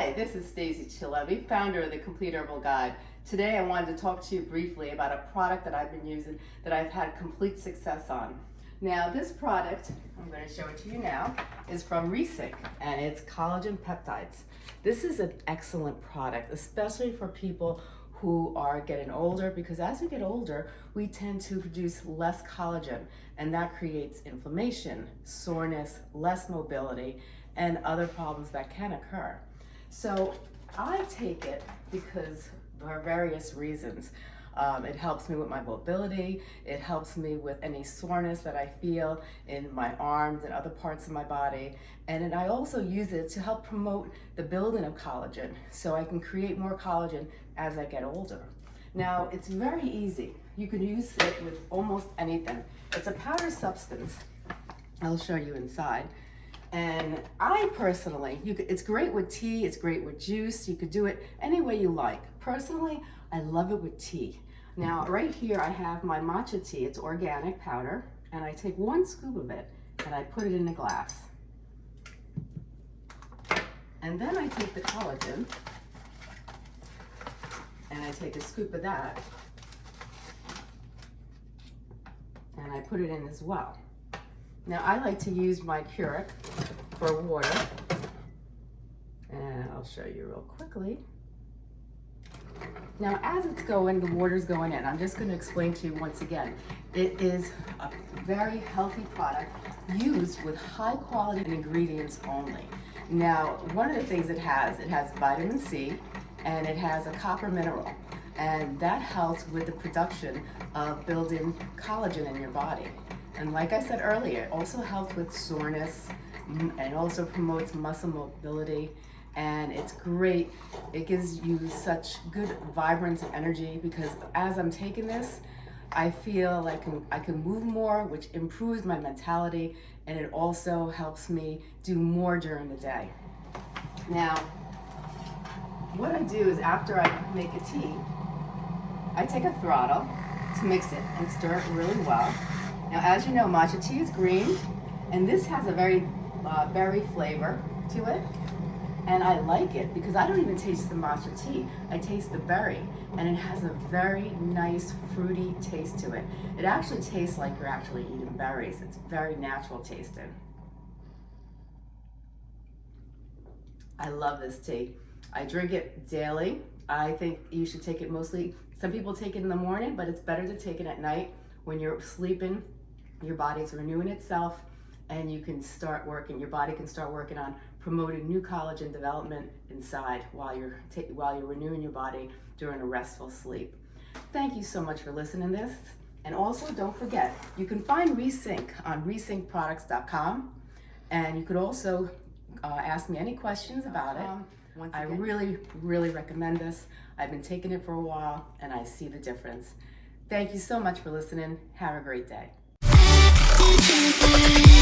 Hi, this is Stacy Chalevi, founder of the Complete Herbal Guide. Today I wanted to talk to you briefly about a product that I've been using that I've had complete success on. Now this product, I'm going to show it to you now, is from Resync and it's collagen peptides. This is an excellent product, especially for people who are getting older because as we get older, we tend to produce less collagen and that creates inflammation, soreness, less mobility, and other problems that can occur. So I take it because for various reasons. Um, it helps me with my mobility. It helps me with any soreness that I feel in my arms and other parts of my body. And then I also use it to help promote the building of collagen so I can create more collagen as I get older. Now, it's very easy. You can use it with almost anything. It's a powder substance. I'll show you inside. And I personally, you could, it's great with tea, it's great with juice, you could do it any way you like. Personally, I love it with tea. Now, mm-hmm. right here I have my matcha tea, it's organic powder, and I take one scoop of it and I put it in a glass. And then I take the collagen and I take a scoop of that and I put it in as well. Now I like to use my Keurig for water. And I'll show you real quickly. Now, as it's going, the water's going in. I'm just gonna explain to you once again. It is a very healthy product used with high quality ingredients only. Now, one of the things it has, it has vitamin C and it has a copper mineral. And that helps with the production of building collagen in your body. And like I said earlier, it also helps with soreness and also promotes muscle mobility. And it's great. It gives you such good vibrance and energy because as I'm taking this, I feel like I can move more, which improves my mentality, and it also helps me do more during the day. Now, what I do is after I make a tea, I take a throttle to mix it and stir it really well. Now, as you know, matcha tea is green, and this has a very uh, berry flavor to it. And I like it because I don't even taste the matcha tea. I taste the berry, and it has a very nice fruity taste to it. It actually tastes like you're actually eating berries. It's very natural tasting. I love this tea. I drink it daily. I think you should take it mostly, some people take it in the morning, but it's better to take it at night when you're sleeping your body's renewing itself and you can start working, your body can start working on promoting new collagen development inside while you're, while you're renewing your body during a restful sleep. Thank you so much for listening to this. And also don't forget, you can find Resync on resyncproducts.com and you could also uh, ask me any questions about it. Once I really, really recommend this. I've been taking it for a while and I see the difference. Thank you so much for listening. Have a great day. Thank you.